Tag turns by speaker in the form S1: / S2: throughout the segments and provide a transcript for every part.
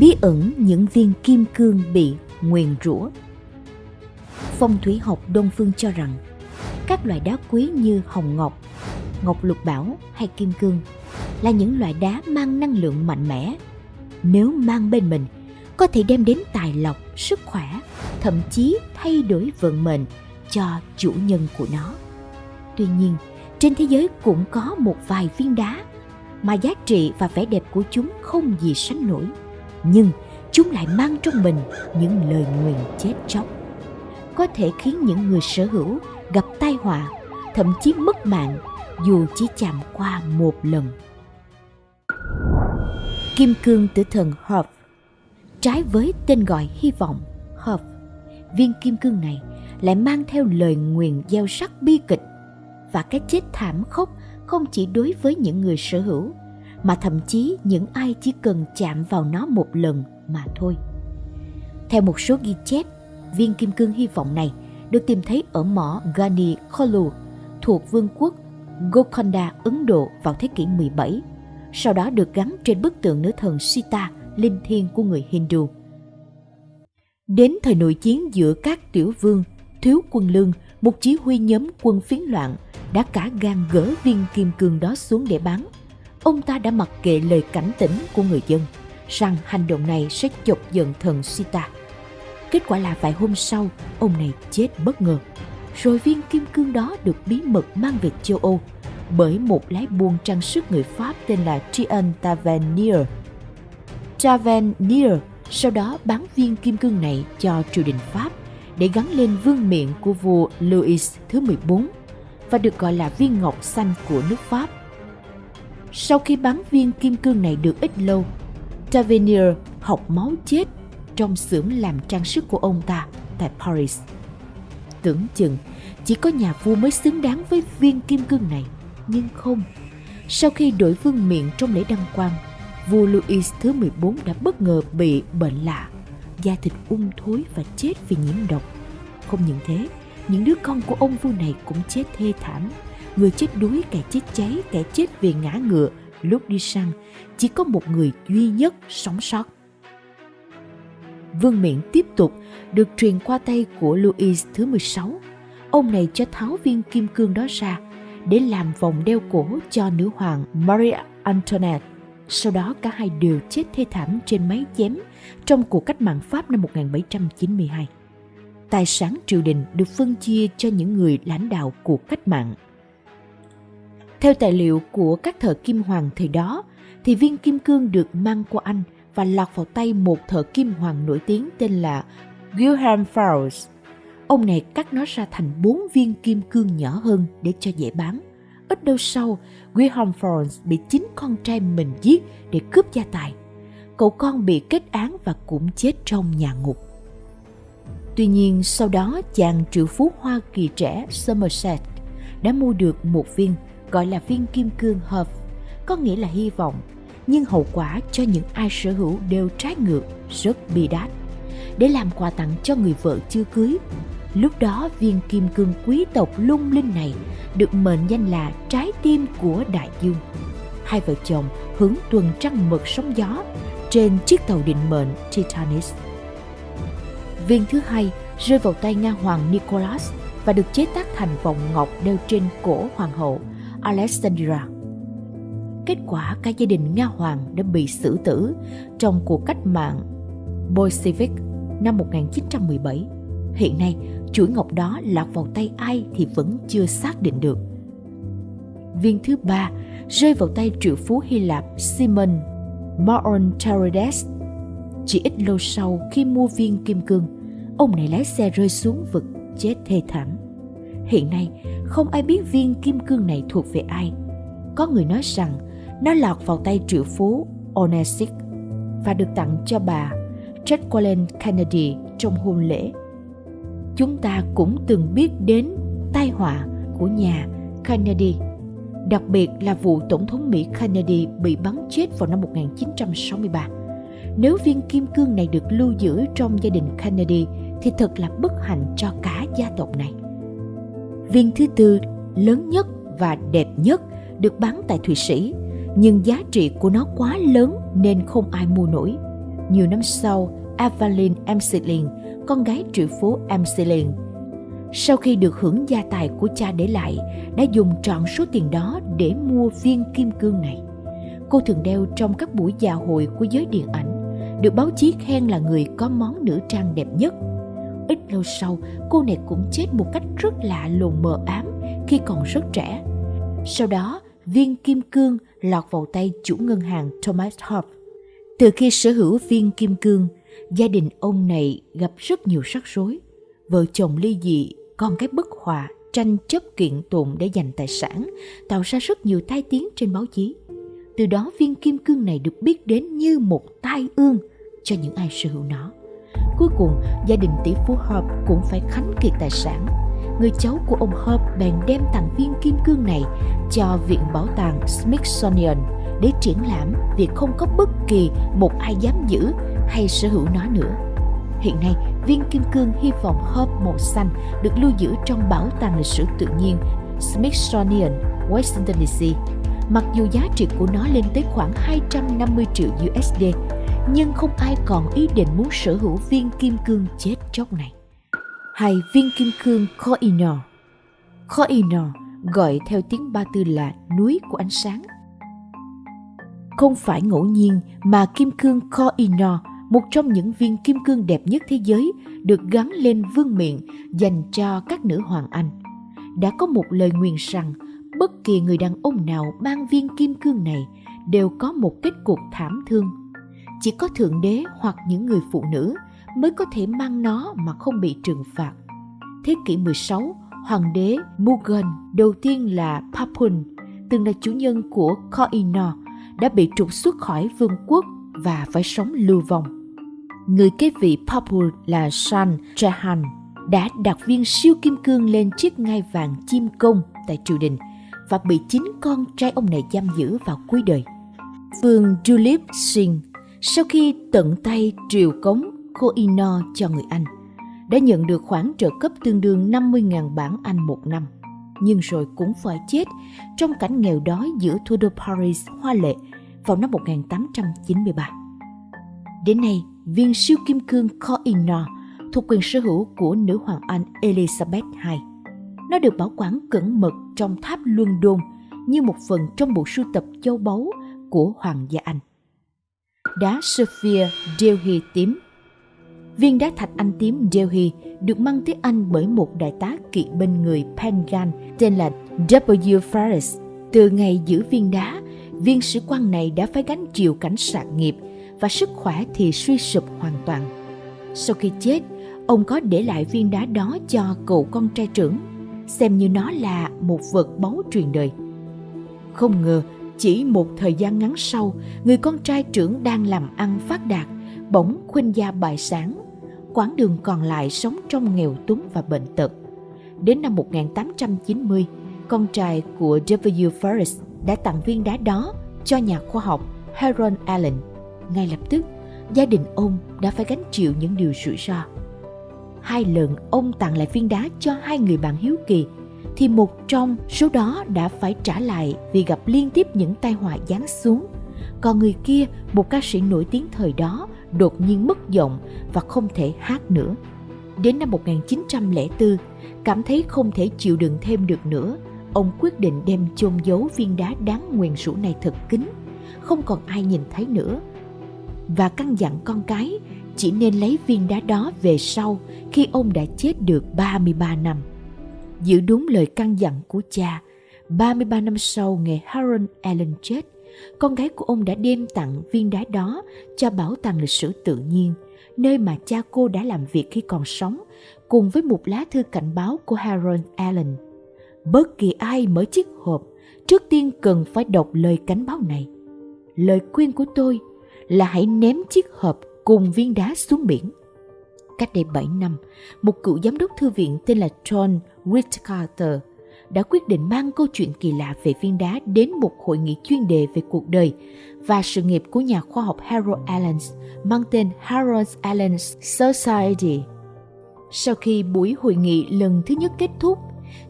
S1: bí ẩn những viên kim cương bị nguyền rủa. Phong thủy học đông phương cho rằng, các loại đá quý như hồng ngọc ngọc lục bảo hay kim cương là những loại đá mang năng lượng mạnh mẽ. Nếu mang bên mình, có thể đem đến tài lộc, sức khỏe, thậm chí thay đổi vận mệnh cho chủ nhân của nó. Tuy nhiên, trên thế giới cũng có một vài viên đá mà giá trị và vẻ đẹp của chúng không gì sánh nổi nhưng chúng lại mang trong mình những lời nguyền chết chóc. Có thể khiến những người sở hữu gặp tai họa, thậm chí mất mạng, dù chỉ chạm qua một lần. Kim cương tử thần hợp trái với tên gọi hy vọng hợp viên kim cương này lại mang theo lời nguyền gieo sắc bi kịch. Và cái chết thảm khốc không chỉ đối với những người sở hữu mà thậm chí những ai chỉ cần chạm vào nó một lần mà thôi. Theo một số ghi chép, viên kim cương hy vọng này được tìm thấy ở mỏ Gani Kholu thuộc vương quốc Golconda, Ấn Độ vào thế kỷ 17, sau đó được gắn trên bức tượng nữ thần Sita, linh thiêng của người Hindu. Đến thời nội chiến giữa các tiểu vương, thiếu quân lương, một chỉ huy nhóm quân phiến loạn đã cả gan gỡ viên kim cương đó xuống để bán. Ông ta đã mặc kệ lời cảnh tỉnh của người dân rằng hành động này sẽ chọc giận thần Sita. Kết quả là vài hôm sau, ông này chết bất ngờ. Rồi viên kim cương đó được bí mật mang về châu Âu bởi một lái buôn trang sức người Pháp tên là Trian Tavernier. Tavernier sau đó bán viên kim cương này cho triều đình Pháp để gắn lên vương miện của vua Louis thứ 14 và được gọi là viên ngọc xanh của nước Pháp. Sau khi bắn viên kim cương này được ít lâu, Tavernier học máu chết trong xưởng làm trang sức của ông ta tại Paris. Tưởng chừng chỉ có nhà vua mới xứng đáng với viên kim cương này, nhưng không. Sau khi đổi vương miện trong lễ đăng quang, vua Louis thứ 14 đã bất ngờ bị bệnh lạ, da thịt ung thối và chết vì nhiễm độc. Không những thế, những đứa con của ông vua này cũng chết thê thảm. Người chết đuối, kẻ chết cháy, kẻ chết vì ngã ngựa lúc đi săn. Chỉ có một người duy nhất sống sót. Vương miện tiếp tục được truyền qua tay của Louis thứ 16. Ông này cho tháo viên kim cương đó ra để làm vòng đeo cổ cho nữ hoàng Maria Antoinette. Sau đó cả hai đều chết thê thảm trên máy chém trong cuộc cách mạng Pháp năm 1792 tài sản triều đình được phân chia cho những người lãnh đạo cuộc cách mạng. Theo tài liệu của các thợ kim hoàng thời đó, thì viên kim cương được mang qua Anh và lọt vào tay một thợ kim hoàng nổi tiếng tên là Wilhelm Faust. Ông này cắt nó ra thành bốn viên kim cương nhỏ hơn để cho dễ bán. Ít lâu sau, Wilhelm Faust bị chính con trai mình giết để cướp gia tài. Cậu con bị kết án và cũng chết trong nhà ngục. Tuy nhiên sau đó chàng triệu phú Hoa Kỳ trẻ Somerset đã mua được một viên gọi là viên kim cương hợp, có nghĩa là hy vọng, nhưng hậu quả cho những ai sở hữu đều trái ngược, rất bi đát. Để làm quà tặng cho người vợ chưa cưới, lúc đó viên kim cương quý tộc lung linh này được mệnh danh là trái tim của đại dương. Hai vợ chồng hướng tuần trăng mật sóng gió trên chiếc tàu định mệnh Titanic. Viên thứ hai rơi vào tay Nga hoàng Nicholas và được chế tác thành vòng ngọc đeo trên cổ hoàng hậu Alexandra. Kết quả cả gia đình Nga hoàng đã bị xử tử trong cuộc cách mạng Bolshevik năm 1917. Hiện nay, chuỗi ngọc đó lạc vào tay ai thì vẫn chưa xác định được. Viên thứ ba rơi vào tay triệu phú Hy Lạp Simon Morontarodes. Chỉ ít lâu sau khi mua viên kim cương, ông này lái xe rơi xuống vực chết thê thảm. Hiện nay, không ai biết viên kim cương này thuộc về ai. Có người nói rằng nó lọt vào tay triệu phú Onesic và được tặng cho bà Jacqueline Kennedy trong hôn lễ. Chúng ta cũng từng biết đến tai họa của nhà Kennedy, đặc biệt là vụ Tổng thống Mỹ Kennedy bị bắn chết vào năm 1963. Nếu viên kim cương này được lưu giữ trong gia đình Kennedy thì thật là bất hạnh cho cả gia tộc này. Viên thứ tư lớn nhất và đẹp nhất được bán tại Thụy Sĩ, nhưng giá trị của nó quá lớn nên không ai mua nổi. Nhiều năm sau, Evelyn Amselin, con gái triệu phú Amselin, sau khi được hưởng gia tài của cha để lại, đã dùng trọn số tiền đó để mua viên kim cương này. Cô thường đeo trong các buổi dạ hội của giới điện ảnh, được báo chí khen là người có món nữ trang đẹp nhất. Ít lâu sau, cô này cũng chết một cách rất lạ lùng mờ ám khi còn rất trẻ. Sau đó, viên kim cương lọt vào tay chủ ngân hàng Thomas Hope. Từ khi sở hữu viên kim cương, gia đình ông này gặp rất nhiều rắc rối. Vợ chồng ly dị, con cái bất hòa, tranh chấp kiện tụng để giành tài sản, tạo ra rất nhiều tai tiếng trên báo chí. Từ đó viên kim cương này được biết đến như một tai ương cho những ai sở hữu nó. Cuối cùng, gia đình tỷ phú Hope cũng phải khánh kiệt tài sản. Người cháu của ông Hope bèn đem tặng viên kim cương này cho Viện Bảo tàng Smithsonian để triển lãm vì không có bất kỳ một ai dám giữ hay sở hữu nó nữa. Hiện nay, viên kim cương hy vọng hợp màu xanh được lưu giữ trong Bảo tàng lịch sử tự nhiên Smithsonian, Washington DC. Mặc dù giá trị của nó lên tới khoảng 250 triệu USD, nhưng không ai còn ý định muốn sở hữu viên kim cương chết chóc này. Hay viên kim cương Koinor Koinor gọi theo tiếng Ba Tư là núi của ánh sáng. Không phải ngẫu nhiên mà kim cương Koinor một trong những viên kim cương đẹp nhất thế giới, được gắn lên vương miện dành cho các nữ hoàng Anh. Đã có một lời nguyền rằng bất kỳ người đàn ông nào mang viên kim cương này đều có một kết cục thảm thương chỉ có thượng đế hoặc những người phụ nữ mới có thể mang nó mà không bị trừng phạt. Thế kỷ 16, hoàng đế Mughal đầu tiên là Papun, từng là chủ nhân của Koh-i-Noor, đã bị trục xuất khỏi vương quốc và phải sống lưu vong. Người kế vị Papun là Shah Jahan đã đặt viên siêu kim cương lên chiếc ngai vàng chim công tại triều đình và bị chính con trai ông này giam giữ vào cuối đời. Vương Julip Singh sau khi tận tay triều cống kho ino cho người Anh, đã nhận được khoản trợ cấp tương đương 50.000 bảng Anh một năm, nhưng rồi cũng phải chết trong cảnh nghèo đói giữa thủ đô Paris hoa lệ vào năm 1893. Đến nay, viên siêu kim cương kho ino thuộc quyền sở hữu của nữ hoàng Anh Elizabeth II. Nó được bảo quản cẩn mật trong tháp luân đôn như một phần trong bộ sưu tập châu báu của Hoàng gia Anh đá Sophia Delhi tím. Viên đá thạch anh tím Delhi được mang tới Anh bởi một đại tá kỵ binh người Pengan tên là W. Faris. Từ ngày giữ viên đá, viên sĩ quan này đã phải gánh chịu cảnh sạc nghiệp và sức khỏe thì suy sụp hoàn toàn. Sau khi chết, ông có để lại viên đá đó cho cậu con trai trưởng, xem như nó là một vật báu truyền đời. Không ngờ chỉ một thời gian ngắn sau, người con trai trưởng đang làm ăn phát đạt, bỗng khuynh gia bại sản. Quãng đường còn lại sống trong nghèo túng và bệnh tật. Đến năm 1890, con trai của W. Forrest đã tặng viên đá đó cho nhà khoa học Harold Allen. Ngay lập tức, gia đình ông đã phải gánh chịu những điều rủi ro. Hai lần ông tặng lại viên đá cho hai người bạn hiếu kỳ thì một trong số đó đã phải trả lại vì gặp liên tiếp những tai họa giáng xuống. Còn người kia, một ca sĩ nổi tiếng thời đó, đột nhiên mất giọng và không thể hát nữa. Đến năm 1904, cảm thấy không thể chịu đựng thêm được nữa, ông quyết định đem chôn giấu viên đá đáng nguyền rủa này thật kín, không còn ai nhìn thấy nữa. Và căn dặn con cái chỉ nên lấy viên đá đó về sau khi ông đã chết được 33 năm giữ đúng lời căn dặn của cha. 33 năm sau ngày Harold Allen chết, con gái của ông đã đem tặng viên đá đó cho Bảo tàng lịch sử tự nhiên, nơi mà cha cô đã làm việc khi còn sống, cùng với một lá thư cảnh báo của Harold Allen. Bất kỳ ai mở chiếc hộp, trước tiên cần phải đọc lời cảnh báo này. Lời khuyên của tôi là hãy ném chiếc hộp cùng viên đá xuống biển. Cách đây 7 năm, một cựu giám đốc thư viện tên là John Whitcarter đã quyết định mang câu chuyện kỳ lạ về viên đá đến một hội nghị chuyên đề về cuộc đời và sự nghiệp của nhà khoa học Harold Allen mang tên Harold Allen Society. Sau khi buổi hội nghị lần thứ nhất kết thúc,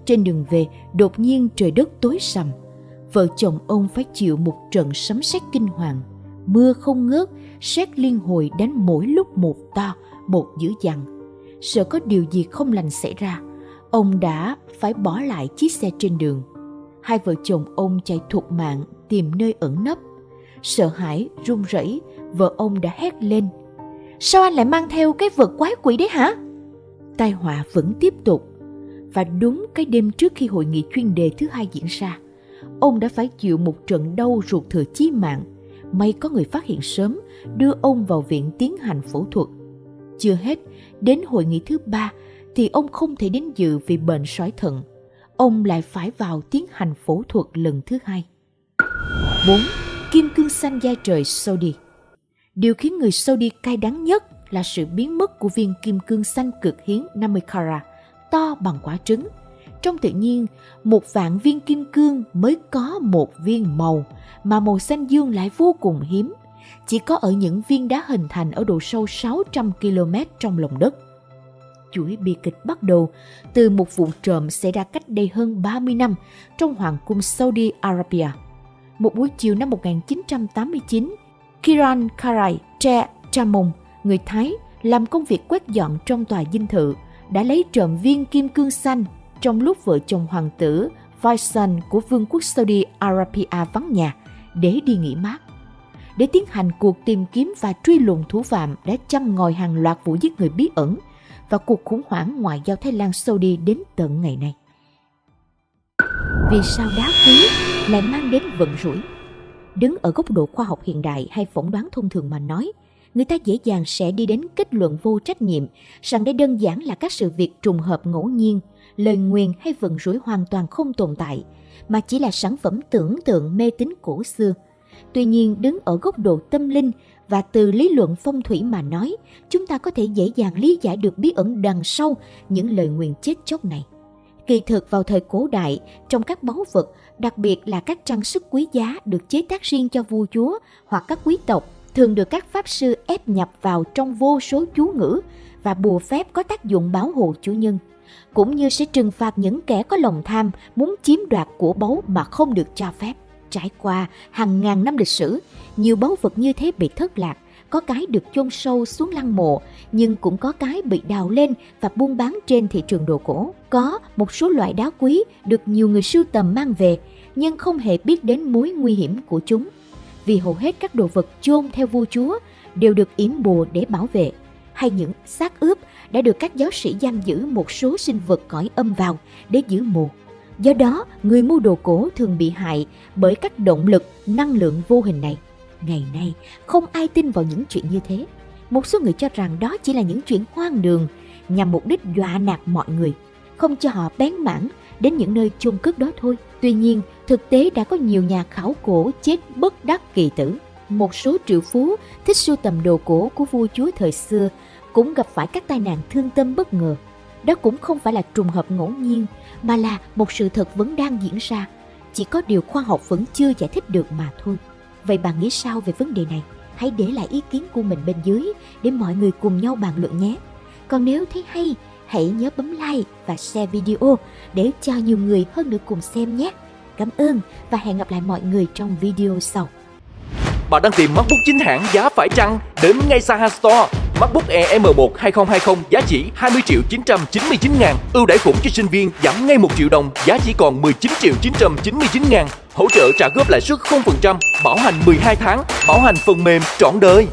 S1: trên đường về đột nhiên trời đất tối sầm. Vợ chồng ông phải chịu một trận sấm sét kinh hoàng Mưa không ngớt, sét liên hồi đánh mỗi lúc một to, một dữ dằn. Sợ có điều gì không lành xảy ra, ông đã phải bỏ lại chiếc xe trên đường. Hai vợ chồng ông chạy thục mạng tìm nơi ẩn nấp. Sợ hãi, run rẩy, vợ ông đã hét lên. Sao anh lại mang theo cái vật quái quỷ đấy hả? Tai họa vẫn tiếp tục. Và đúng cái đêm trước khi hội nghị chuyên đề thứ hai diễn ra, ông đã phải chịu một trận đau ruột thừa chí mạng. May có người phát hiện sớm, đưa ông vào viện tiến hành phẫu thuật. Chưa hết, đến hội nghị thứ ba thì ông không thể đến dự vì bệnh sỏi thận. Ông lại phải vào tiến hành phẫu thuật lần thứ hai. 4. Kim cương xanh da trời Saudi Điều khiến người Saudi cay đắng nhất là sự biến mất của viên kim cương xanh cực hiếm 50 carat, to bằng quả trứng. Trong tự nhiên, một vạn viên kim cương mới có một viên màu, mà màu xanh dương lại vô cùng hiếm. Chỉ có ở những viên đá hình thành ở độ sâu 600 km trong lòng đất. Chuỗi bi kịch bắt đầu từ một vụ trộm xảy ra cách đây hơn 30 năm trong Hoàng cung Saudi Arabia. Một buổi chiều năm 1989, Kiran Karai Tre Chamon, người Thái, làm công việc quét dọn trong tòa dinh thự, đã lấy trộm viên kim cương xanh trong lúc vợ chồng hoàng tử Faisal của Vương quốc Saudi Arabia vắng nhà để đi nghỉ mát. Để tiến hành cuộc tìm kiếm và truy lùng thủ phạm đã chăm ngòi hàng loạt vụ giết người bí ẩn và cuộc khủng hoảng ngoại giao Thái Lan Saudi đến tận ngày nay. Vì sao đá quý lại mang đến vận rủi? Đứng ở góc độ khoa học hiện đại hay phỏng đoán thông thường mà nói, người ta dễ dàng sẽ đi đến kết luận vô trách nhiệm rằng đây đơn giản là các sự việc trùng hợp ngẫu nhiên, lời nguyền hay vận rủi hoàn toàn không tồn tại, mà chỉ là sản phẩm tưởng tượng mê tín cổ xưa. Tuy nhiên, đứng ở góc độ tâm linh và từ lý luận phong thủy mà nói, chúng ta có thể dễ dàng lý giải được bí ẩn đằng sau những lời nguyền chết chóc này. Kỳ thực vào thời cổ đại, trong các báu vật, đặc biệt là các trang sức quý giá được chế tác riêng cho vua chúa hoặc các quý tộc, thường được các pháp sư ép nhập vào trong vô số chú ngữ và bùa phép có tác dụng bảo hộ chủ nhân, cũng như sẽ trừng phạt những kẻ có lòng tham muốn chiếm đoạt của báu mà không được cho phép. Trải qua hàng ngàn năm lịch sử, nhiều báu vật như thế bị thất lạc, có cái được chôn sâu xuống lăng mộ, nhưng cũng có cái bị đào lên và buôn bán trên thị trường đồ cổ. Có một số loại đá quý được nhiều người sưu tầm mang về, nhưng không hề biết đến mối nguy hiểm của chúng. Vì hầu hết các đồ vật chôn theo vua chúa đều được yểm bùa để bảo vệ, hay những xác ướp đã được các giáo sĩ giam giữ một số sinh vật cõi âm vào để giữ mùa. Do đó, người mua đồ cổ thường bị hại bởi các động lực, năng lượng vô hình này. Ngày nay, không ai tin vào những chuyện như thế. Một số người cho rằng đó chỉ là những chuyện hoang đường nhằm mục đích dọa nạt mọi người, không cho họ bén mảng đến những nơi chôn cất đó thôi. Tuy nhiên, thực tế đã có nhiều nhà khảo cổ chết bất đắc kỳ tử. Một số triệu phú thích sưu tầm đồ cổ của vua chúa thời xưa cũng gặp phải các tai nạn thương tâm bất ngờ. Đó cũng không phải là trùng hợp ngẫu nhiên, mà là một sự thật vẫn đang diễn ra. Chỉ có điều khoa học vẫn chưa giải thích được mà thôi. Vậy bạn nghĩ sao về vấn đề này? Hãy để lại ý kiến của mình bên dưới để mọi người cùng nhau bàn luận nhé. Còn nếu thấy hay, hãy nhớ bấm like và share video để cho nhiều người hơn nữa cùng xem nhé. Cảm ơn và hẹn gặp lại mọi người trong video sau.
S2: Bạn đang tìm MacBook chính hãng giá phải chăng? Đến ngay Saha Store. MacBook Air M1 2020 giá chỉ 20 triệu 999 ngàn. Ưu đãi khủng cho sinh viên giảm ngay 1 triệu đồng, giá chỉ còn 19 triệu 999 ngàn. Hỗ trợ trả góp lãi suất 0%, bảo hành 12 tháng, bảo hành phần mềm trọn đời.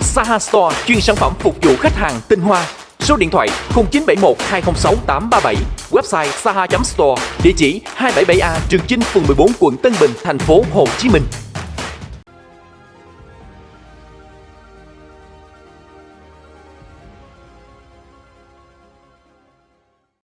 S2: Saha Store chuyên sản phẩm phục vụ khách hàng tinh hoa. Số điện thoại 0971 206 837, website saha.store, địa chỉ 277A Trường Chinh, phường 14, quận Tân Bình, thành phố Hồ Chí Minh.